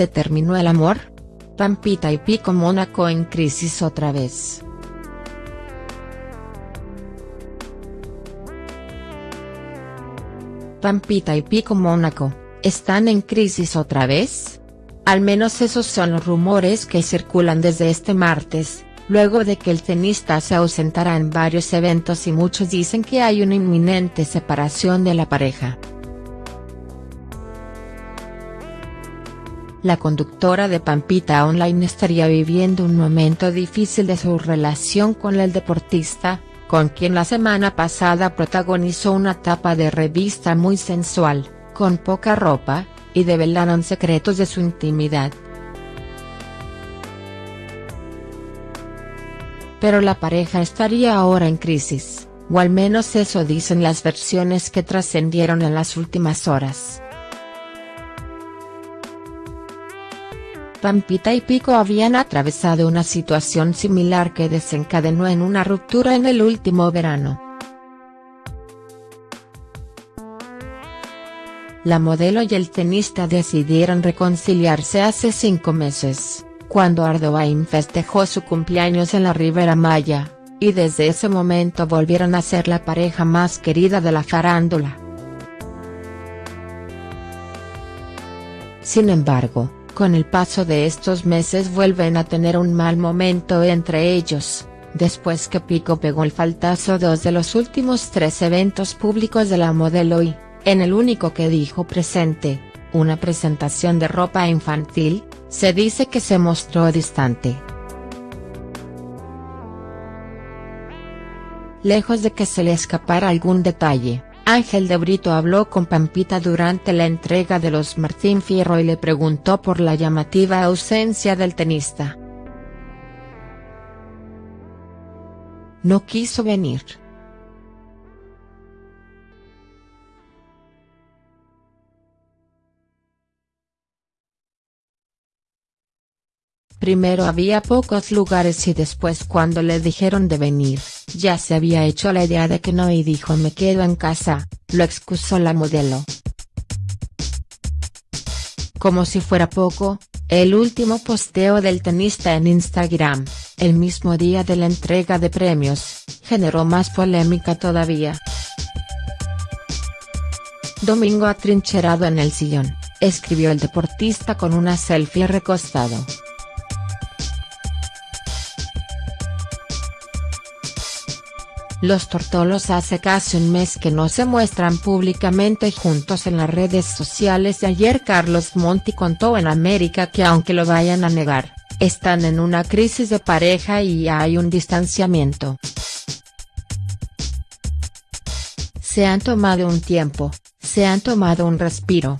¿Se terminó el amor? Pampita y Pico Mónaco en crisis otra vez. Pampita y Pico Mónaco, ¿están en crisis otra vez? Al menos esos son los rumores que circulan desde este martes, luego de que el tenista se ausentara en varios eventos y muchos dicen que hay una inminente separación de la pareja. La conductora de Pampita Online estaría viviendo un momento difícil de su relación con el deportista, con quien la semana pasada protagonizó una tapa de revista muy sensual, con poca ropa, y develaron secretos de su intimidad. Pero la pareja estaría ahora en crisis, o al menos eso dicen las versiones que trascendieron en las últimas horas. Pampita y Pico habían atravesado una situación similar que desencadenó en una ruptura en el último verano. La modelo y el tenista decidieron reconciliarse hace cinco meses, cuando Ardoain festejó su cumpleaños en la Ribera Maya, y desde ese momento volvieron a ser la pareja más querida de la farándula. Sin embargo, con el paso de estos meses vuelven a tener un mal momento entre ellos, después que Pico pegó el faltazo dos de los últimos tres eventos públicos de la modelo y, en el único que dijo presente, una presentación de ropa infantil, se dice que se mostró distante. Lejos de que se le escapara algún detalle, Ángel de Brito habló con Pampita durante la entrega de los Martín Fierro y le preguntó por la llamativa ausencia del tenista. No quiso venir. Primero había pocos lugares y después cuando le dijeron de venir, ya se había hecho la idea de que no y dijo me quedo en casa, lo excusó la modelo. Como si fuera poco, el último posteo del tenista en Instagram, el mismo día de la entrega de premios, generó más polémica todavía. Domingo atrincherado en el sillón, escribió el deportista con una selfie recostado. Los Tortolos hace casi un mes que no se muestran públicamente juntos en las redes sociales ayer Carlos Monti contó en América que aunque lo vayan a negar, están en una crisis de pareja y hay un distanciamiento. Se han tomado un tiempo, se han tomado un respiro,